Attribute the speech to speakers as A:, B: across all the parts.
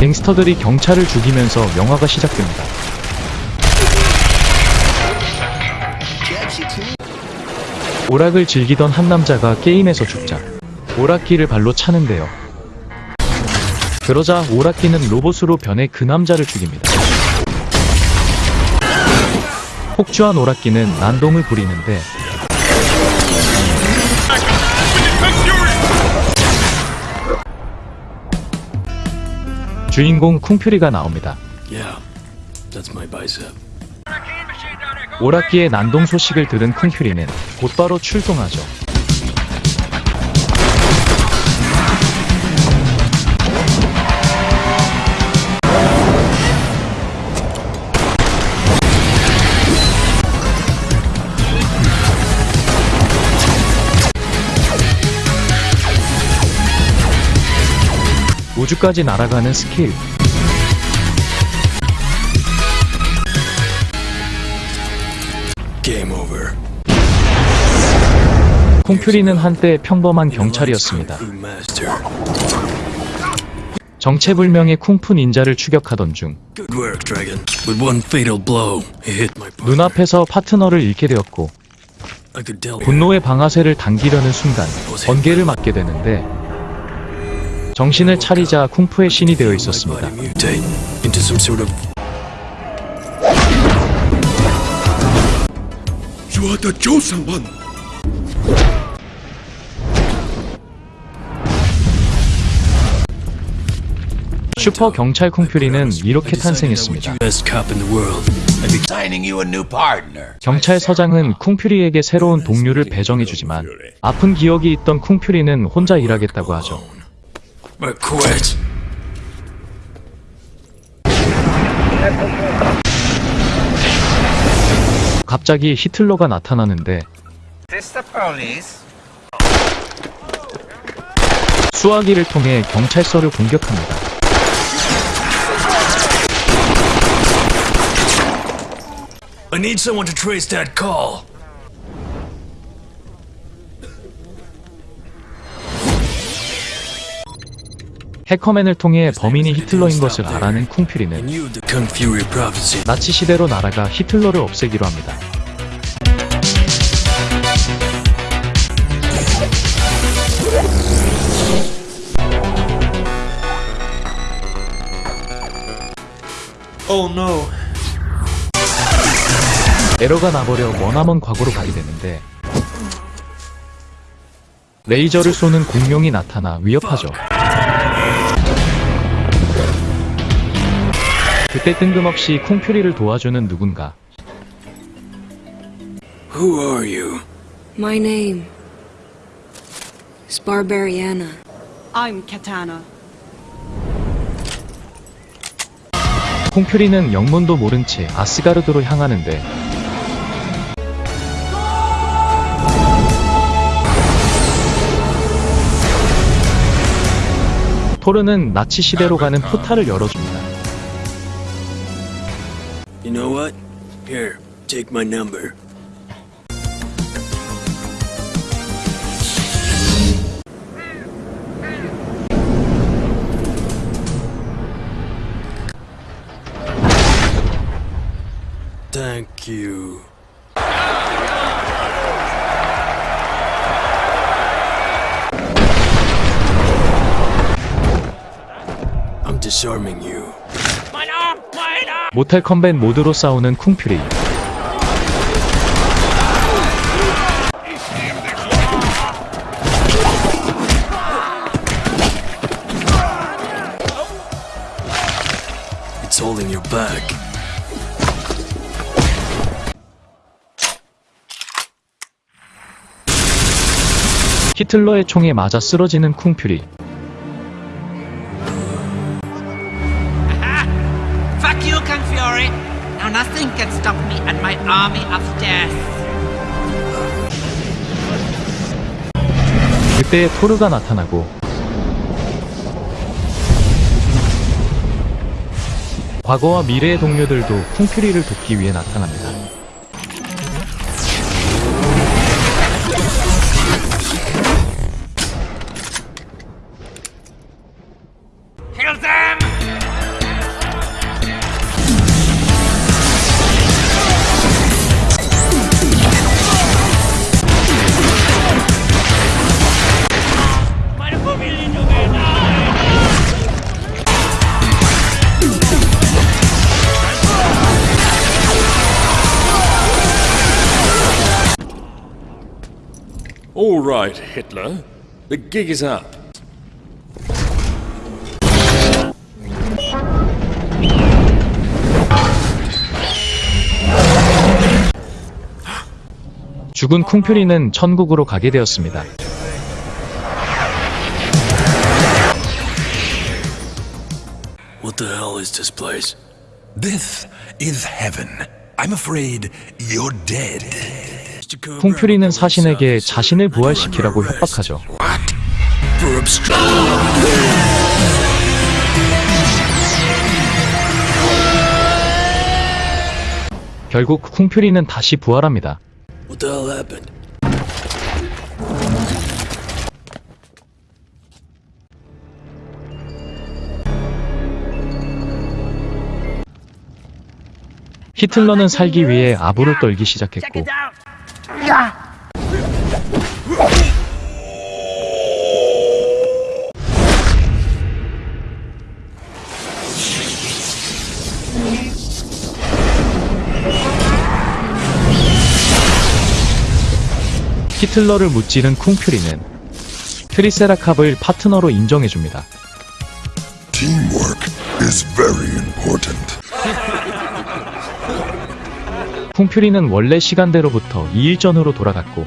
A: 갱스터들이 경찰을 죽이면서 영화가 시작됩니다. 오락을 즐기던 한 남자가 게임에서 죽자 오락기를 발로 차는데요. 그러자 오락기는 로봇으로 변해 그 남자를 죽입니다. 폭주한 오락기는 난동을 부리는데 주인공 쿵퓨리가 나옵니다. 오락기의 난동 소식을 들은 쿵퓨리는 곧바로 출동하죠. 우주까지 날아가는 스킬,
B: Game over.
A: 콩퓨리는 한때 평범한 경찰이었습니다. 정체불명의 쿵푸 닌자를 추격하던 중. 눈앞에서 파트너를 잃게 되었고. 분노의 방아쇠를 당기려는 순간 번개를 맞게 되는데 정신을 차리자 쿵푸의 신이 되어 있었습니다. 슈퍼 경찰 쿵퓨리는 이렇게 탄생했습니다. 경찰서장은 쿵퓨리에게 새로운 동료를 배정해주지만 아픈 기억이 있던 쿵퓨리는 혼자 일하겠다고 하죠.
B: I quit.
A: 갑자기 히틀러가 나타나는데
C: This the police?
A: 수화기를 통해 경찰서를 공격합니다.
B: I need someone to trace that call.
A: 해커맨을 통해 범인이 히틀러인 것을 알아낸 쿵퓨리는. 나치 시대로 날아가 히틀러를 없애기로 합니다.
D: Oh no.
A: 에러가 나버려 머나먼 과거로 가게 되는데 레이저를 쏘는 공룡이 나타나 위협하죠. 그때 뜬금없이 쿵퓨리를 도와주는 누군가
B: Who are you?
E: My name is Barbariana.
F: I'm Katana.
A: 콩퓨리는 영문도 모른 채 아스가르드로 향하는데 토르는 나치 시대로 가는 포탈을 열어줍니다.
B: You know what? Here, take my number. Thank you. I'm disarming you.
A: 모탈 컴뱃 모드로 싸우는 쿵퓨리
B: It's holding your back.
A: 히틀러의 총에 맞아 쓰러지는 쿵퓨리
G: Kung Fury! Now nothing can stop me and my army of death.
A: 그때 토르가 나타나고 과거와 미래의 동료들도 쿵퓨리를 돕기 위해 나타납니다.
H: Right, Hitler. The gig is up.
A: 죽은 쿵퓨리는 천국으로 가게 되었습니다.
B: What the hell is this place?
C: This is heaven. I'm afraid you're dead.
A: 쿵퓨리는 사신에게 자신을 부활시키라고 협박하죠. 결국 쿵퓨리는 다시 부활합니다.
B: What the hell happened?
A: 히틀러는 살기 위해 아부를 떨기 시작했고 히틀러를 무찌른 쿵퓨리는 트리세라캅을 파트너로 인정해줍니다.
I: Teamwork is very important.
A: 쿵퓨리는 원래 시간대로부터 2일 전으로 돌아갔고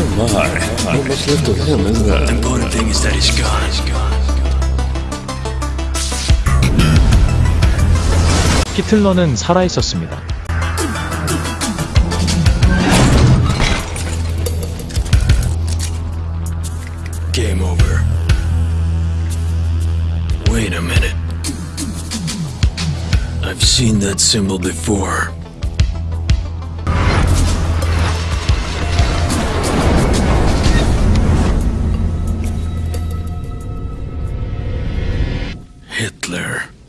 H: Oh my. Not much left of him, is there?
B: Important thing is that he's gone. He's gone.
A: 히틀러는 살아있었습니다.
B: Game over. Wait a minute. I've seen that symbol before. Hitler.